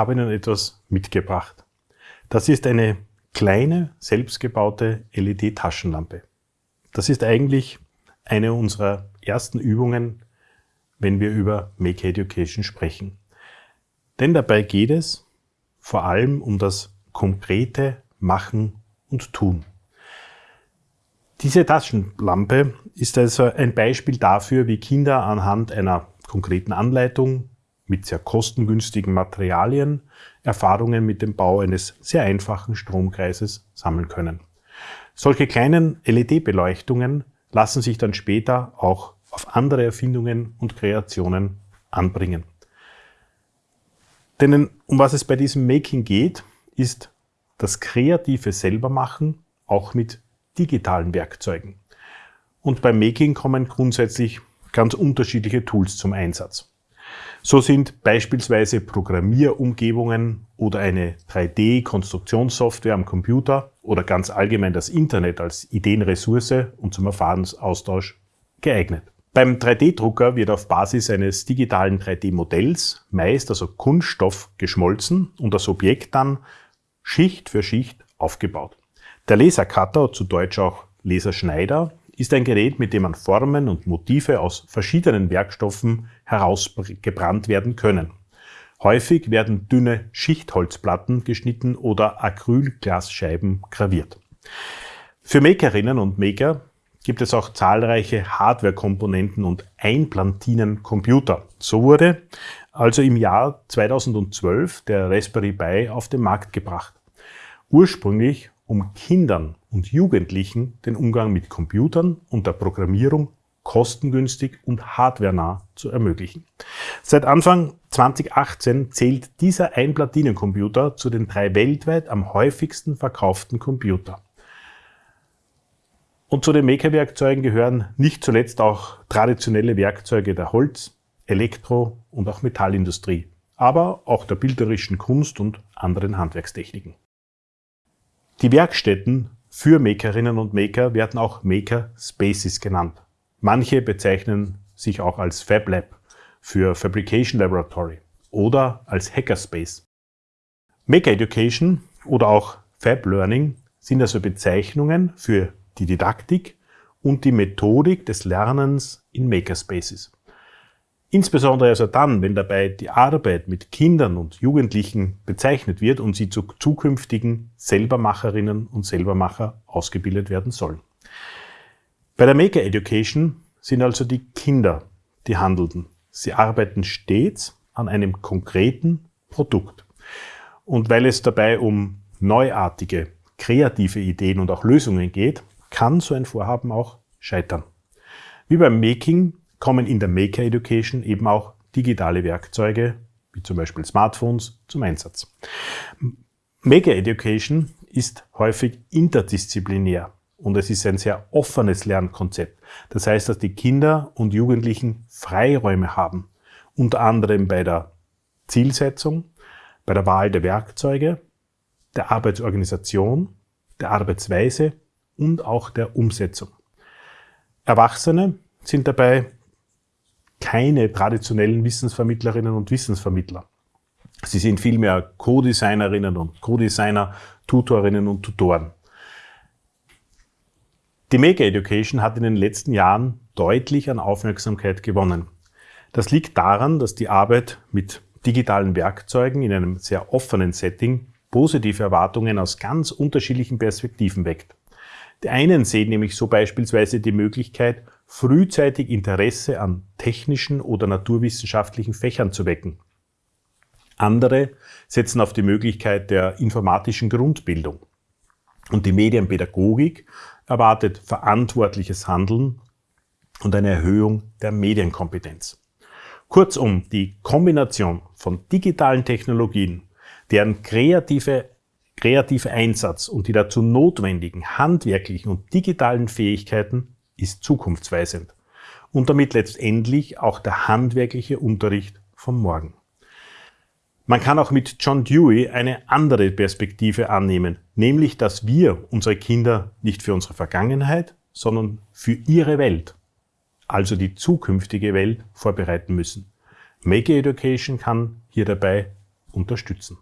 habe Ihnen etwas mitgebracht. Das ist eine kleine, selbstgebaute LED-Taschenlampe. Das ist eigentlich eine unserer ersten Übungen, wenn wir über Make Education sprechen. Denn dabei geht es vor allem um das konkrete Machen und Tun. Diese Taschenlampe ist also ein Beispiel dafür, wie Kinder anhand einer konkreten Anleitung mit sehr kostengünstigen Materialien Erfahrungen mit dem Bau eines sehr einfachen Stromkreises sammeln können. Solche kleinen LED-Beleuchtungen lassen sich dann später auch auf andere Erfindungen und Kreationen anbringen. Denn um was es bei diesem Making geht, ist das kreative Selbermachen auch mit digitalen Werkzeugen. Und beim Making kommen grundsätzlich ganz unterschiedliche Tools zum Einsatz. So sind beispielsweise Programmierumgebungen oder eine 3D-Konstruktionssoftware am Computer oder ganz allgemein das Internet als Ideenressource und zum Erfahrungsaustausch geeignet. Beim 3D-Drucker wird auf Basis eines digitalen 3D-Modells meist also Kunststoff geschmolzen und das Objekt dann Schicht für Schicht aufgebaut. Der Lasercutter, zu Deutsch auch Laserschneider, ist ein Gerät, mit dem man Formen und Motive aus verschiedenen Werkstoffen herausgebrannt werden können. Häufig werden dünne Schichtholzplatten geschnitten oder Acrylglasscheiben graviert. Für Makerinnen und Maker gibt es auch zahlreiche Hardware-Komponenten und Einplantinen-Computer. So wurde also im Jahr 2012 der Raspberry Pi auf den Markt gebracht. Ursprünglich um Kindern und Jugendlichen den Umgang mit Computern und der Programmierung kostengünstig und hardwarenah zu ermöglichen. Seit Anfang 2018 zählt dieser Einplatinencomputer zu den drei weltweit am häufigsten verkauften Computer. Und zu den Maker-Werkzeugen gehören nicht zuletzt auch traditionelle Werkzeuge der Holz-, Elektro- und auch Metallindustrie, aber auch der bilderischen Kunst und anderen Handwerkstechniken. Die Werkstätten für Makerinnen und Maker werden auch Maker Spaces genannt. Manche bezeichnen sich auch als Fab Lab für Fabrication Laboratory oder als Hackerspace. Maker Education oder auch Fab Learning sind also Bezeichnungen für die Didaktik und die Methodik des Lernens in Makerspaces. Insbesondere also dann, wenn dabei die Arbeit mit Kindern und Jugendlichen bezeichnet wird und sie zu zukünftigen Selbermacherinnen und Selbermacher ausgebildet werden sollen. Bei der Maker Education sind also die Kinder die Handelnden. Sie arbeiten stets an einem konkreten Produkt. Und weil es dabei um neuartige, kreative Ideen und auch Lösungen geht, kann so ein Vorhaben auch scheitern. Wie beim Making kommen in der Maker Education eben auch digitale Werkzeuge, wie zum Beispiel Smartphones, zum Einsatz. Maker Education ist häufig interdisziplinär und es ist ein sehr offenes Lernkonzept. Das heißt, dass die Kinder und Jugendlichen Freiräume haben, unter anderem bei der Zielsetzung, bei der Wahl der Werkzeuge, der Arbeitsorganisation, der Arbeitsweise und auch der Umsetzung. Erwachsene sind dabei keine traditionellen Wissensvermittlerinnen und Wissensvermittler. Sie sind vielmehr Co-Designerinnen und Co-Designer, Tutorinnen und Tutoren. Die Maker Education hat in den letzten Jahren deutlich an Aufmerksamkeit gewonnen. Das liegt daran, dass die Arbeit mit digitalen Werkzeugen in einem sehr offenen Setting positive Erwartungen aus ganz unterschiedlichen Perspektiven weckt. Die einen sehen nämlich so beispielsweise die Möglichkeit, frühzeitig Interesse an technischen oder naturwissenschaftlichen Fächern zu wecken. Andere setzen auf die Möglichkeit der informatischen Grundbildung. Und die Medienpädagogik erwartet verantwortliches Handeln und eine Erhöhung der Medienkompetenz. Kurzum, die Kombination von digitalen Technologien, deren kreative kreative Einsatz und die dazu notwendigen handwerklichen und digitalen Fähigkeiten ist zukunftsweisend und damit letztendlich auch der handwerkliche Unterricht vom Morgen. Man kann auch mit John Dewey eine andere Perspektive annehmen, nämlich dass wir unsere Kinder nicht für unsere Vergangenheit, sondern für ihre Welt, also die zukünftige Welt, vorbereiten müssen. Make Education kann hier dabei unterstützen.